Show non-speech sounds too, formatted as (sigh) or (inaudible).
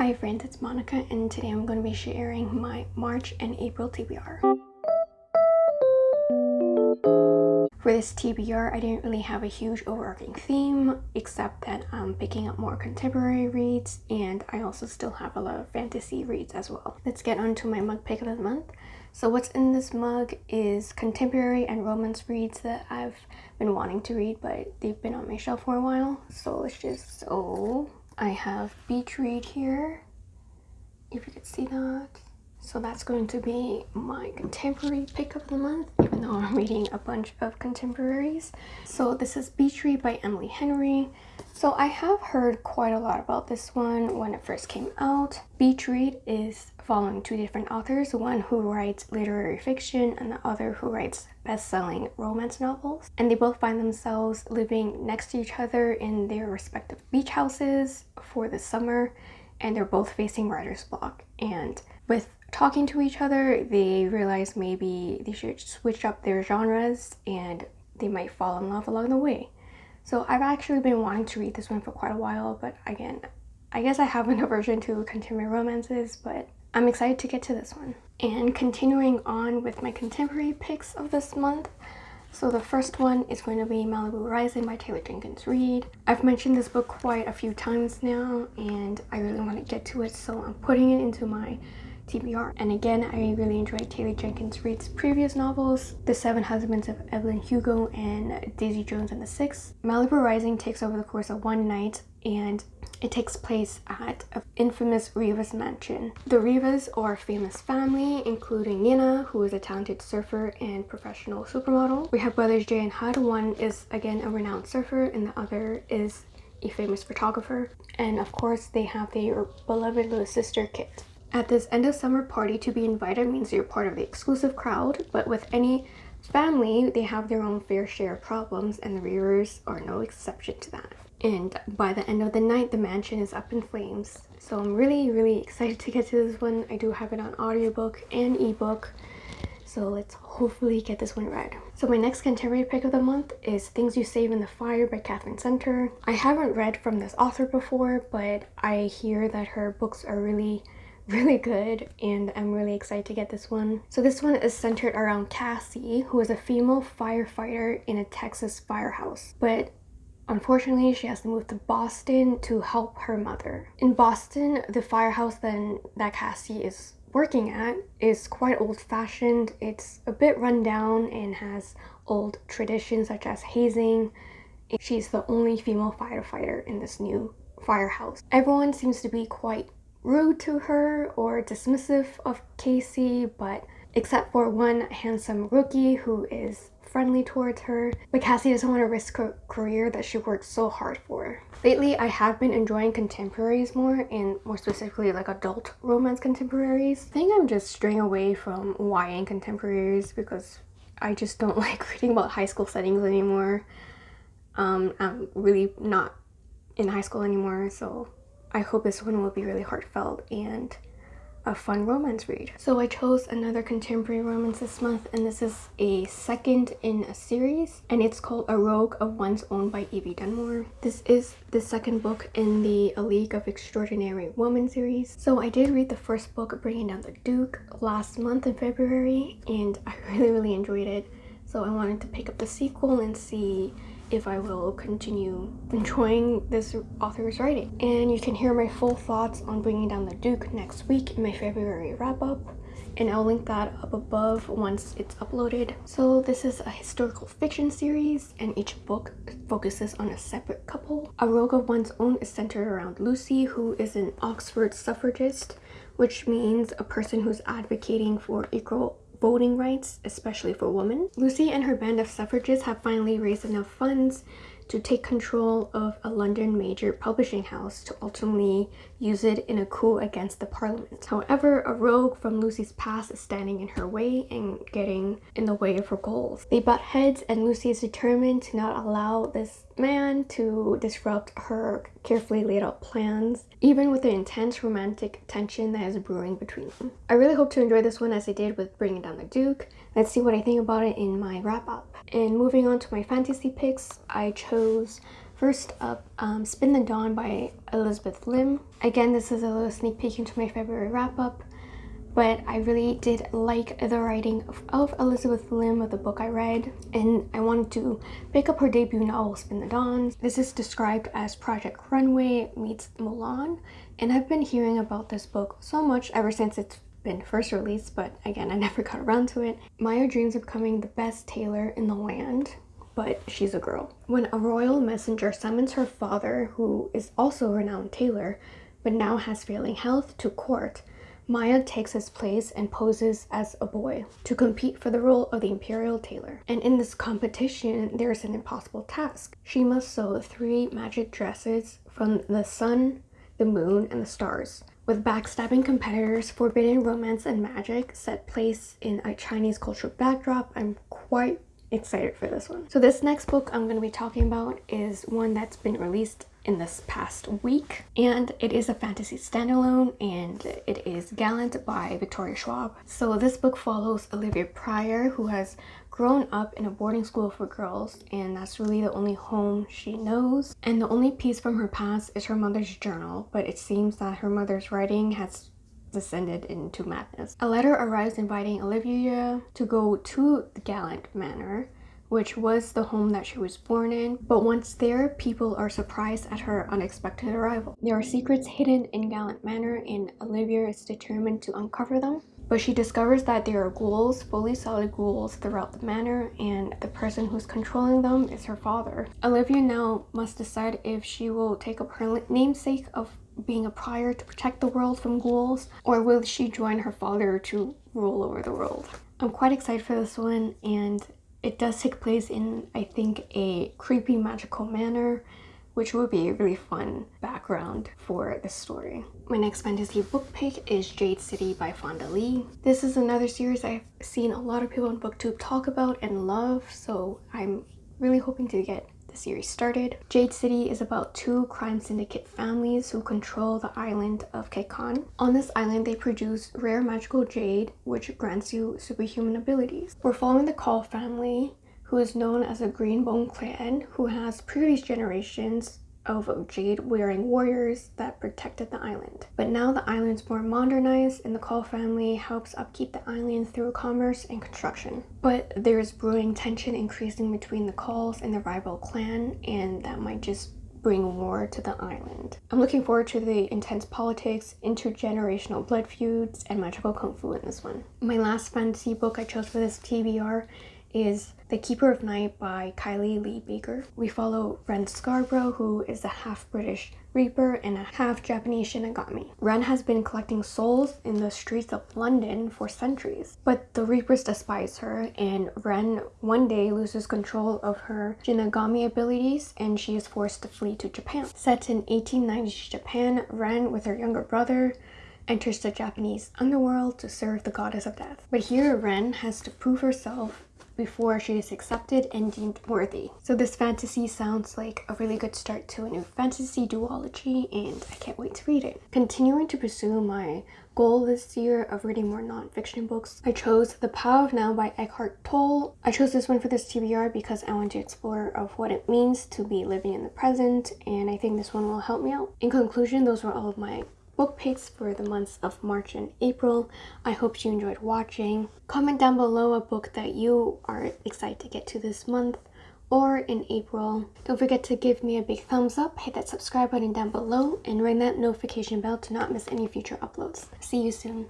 Hi friends, it's Monica and today I'm going to be sharing my March and April TBR. For this TBR, I didn't really have a huge overarching theme except that I'm picking up more contemporary reads and I also still have a lot of fantasy reads as well. Let's get on to my mug pick of the month. So what's in this mug is contemporary and romance reads that I've been wanting to read but they've been on my shelf for a while. So let's just, so I have Beach Read here, if you could see that. So that's going to be my contemporary pick of the month, even though I'm reading a bunch of contemporaries. So this is Beach Read by Emily Henry. So I have heard quite a lot about this one when it first came out. Beach Read is following two different authors, one who writes literary fiction and the other who writes best-selling romance novels. And they both find themselves living next to each other in their respective beach houses for the summer and they're both facing writer's block. And with talking to each other, they realize maybe they should switch up their genres and they might fall in love along the way. So I've actually been wanting to read this one for quite a while, but again, I guess I have an (laughs) aversion to contemporary romances, but I'm excited to get to this one. And continuing on with my contemporary picks of this month, so the first one is going to be Malibu Rising by Taylor Jenkins Reid. I've mentioned this book quite a few times now and I really want to get to it so I'm putting it into my TBR. And again, I really enjoyed Taylor Jenkins Reid's previous novels, The Seven Husbands of Evelyn Hugo and Daisy Jones and the Six. Malibu Rising takes over the course of one night and it takes place at an infamous Rivas mansion. The Rivas are a famous family, including Nina, who is a talented surfer and professional supermodel. We have brothers Jay and Hud. One is, again, a renowned surfer, and the other is a famous photographer. And of course, they have their beloved little sister, Kit. At this end of summer party, to be invited means you're part of the exclusive crowd, but with any family, they have their own fair share of problems, and the Rivas are no exception to that. And by the end of the night, the mansion is up in flames. So I'm really, really excited to get to this one. I do have it on audiobook and ebook. So let's hopefully get this one read. So my next contemporary pick of the month is Things You Save in the Fire by Katherine Center. I haven't read from this author before, but I hear that her books are really really good and I'm really excited to get this one. So this one is centered around Cassie, who is a female firefighter in a Texas firehouse. But Unfortunately, she has to move to Boston to help her mother. In Boston, the firehouse then that Cassie is working at is quite old-fashioned. It's a bit run down and has old traditions such as hazing. She's the only female firefighter in this new firehouse. Everyone seems to be quite rude to her or dismissive of Casey, but except for one handsome rookie who is friendly towards her, but Cassie doesn't want to risk her career that she worked so hard for. Lately, I have been enjoying contemporaries more, and more specifically like adult romance contemporaries. I think I'm just straying away from YA contemporaries because I just don't (laughs) like reading about high school settings anymore. Um, I'm really not in high school anymore, so I hope this one will be really heartfelt and a fun romance read. So I chose another contemporary romance this month and this is a second in a series and it's called A Rogue of One's Own by Evie Dunmore. This is the second book in the A League of Extraordinary Women series. So I did read the first book, Bringing Down the Duke, last month in February and I (laughs) really really enjoyed it. So I wanted to pick up the sequel and see if I will continue enjoying this author's writing. And you can hear my full thoughts on Bringing Down the Duke next week in my February wrap-up and I'll link that up above once it's uploaded. So this is a historical fiction series and each book focuses on a separate couple. A Rogue of One's Own is centered around Lucy who is an Oxford suffragist which means a person who's advocating for equal voting rights, especially for women. Lucy and her band of suffragists have finally raised enough funds to take control of a London major publishing house to ultimately use it in a coup against the parliament. However, a rogue from Lucy's past is standing in her way and getting in the way of her goals. They butt heads and Lucy is determined to not allow this man to disrupt her carefully laid out plans, even with the intense romantic tension that is brewing between them. I really hope to enjoy this one as I did with Bringing Down the Duke. Let's see what I think about it in my wrap up. And moving on to my fantasy picks, I chose First up, um, Spin the Dawn by Elizabeth Lim. Again, this is a little sneak peek into my February wrap-up but I really did like the writing of, of, Elizabeth Lim of the book I read and I wanted to pick up her debut novel Spin the Dawn. This is described as Project Runway meets Mulan and I've been hearing about this book so much ever since it's been first released but again I (laughs) never got around to it. Maia dreams of becoming the best tailor in the land but she's a girl. When a royal messenger summons her father who is also a renowned tailor but now has failing health to court Maia takes his place and poses as a boy to compete for the role of the imperial tailor. And in this competition, there's an impossible task. She must sew three magic dresses from the sun, the moon, and the stars. With backstabbing competitors, forbidden romance and magic set place in a Chinese cultural backdrop, I'm quite excited for this one. So this next book I'm going to be talking about is one that's been released in this past week and it is a fantasy standalone and it is Gallant by Victoria Schwab. So this book follows Olivia Prior who has grown up in a boarding school for girls and that's really the only home she knows and the only piece from her past is her mother's journal but it seems that her mother's writing has descended into madness. A letter arrives inviting Olivia to go to the Gallant Manor which was the home that she was born in. But once there, people are surprised at her unexpected arrival. There are secrets hidden in Gallant Manor and Olivia is determined to uncover them. But she discovers that there are ghouls, fully solid ghouls throughout the manor and the person who's controlling them is her father. Olivia now must decide if she will take up her namesake of being a prior to protect the world from ghouls or will she join her father to rule over the world. I'm quite excited for this one and it does take place in, I think, a creepy magical manor, which would be a really fun background for the story. My next fantasy book pick is Jade City by Fonda Lee. This is another series I've seen a lot of people on booktube talk about and love, so I'm really hoping to get the series started. Jade City is about two crime syndicate families who control the island of Kekon. On this island, they produce rare magical jade, which grants you superhuman abilities. We're following the Kaul family, who is known as a Greenbone clan, who has previous generations of jade wearing warriors that protected the island. But now the island's more modernized and the Kaul family helps upkeep the island through commerce and construction. But there's brewing tension increasing between the Kauls and the rival clan and that might just bring war to the island. I'm looking forward to the intense politics, intergenerational blood feuds, and magical kung fu in this one. My last fantasy book I chose for this TBR is The Keeper of Night by Kylie Lee Baker. We follow Ren Scarborough, who is a half-British Reaper and a half-Japanese Shinigami. Ren has been collecting souls in the streets of London for centuries, but the Reapers despise her and Ren one day loses control of her Shinigami abilities and she is forced to flee to Japan. Set in 1890s Japan, Ren with her younger brother enters the Japanese underworld to serve the goddess of death. But here Ren has to prove herself before she is accepted and deemed worthy. So this fantasy sounds like a really good start to a new fantasy duology and I can't wait to read it. Continuing to pursue my goal this year of reading more non-fiction books, I chose The Power of Now by Eckhart Tolle. I chose this one for this TBR because I want to explore of what it means to be living in the present and I think this one will help me out. In conclusion, those were all of my book picks for the months of March and April. I hope you enjoyed watching. Comment down below a book that you are excited to get to this month or in April. Don't forget to give me a big thumbs up, hit that subscribe button down below, and ring that notification bell to not miss any future uploads. See you soon.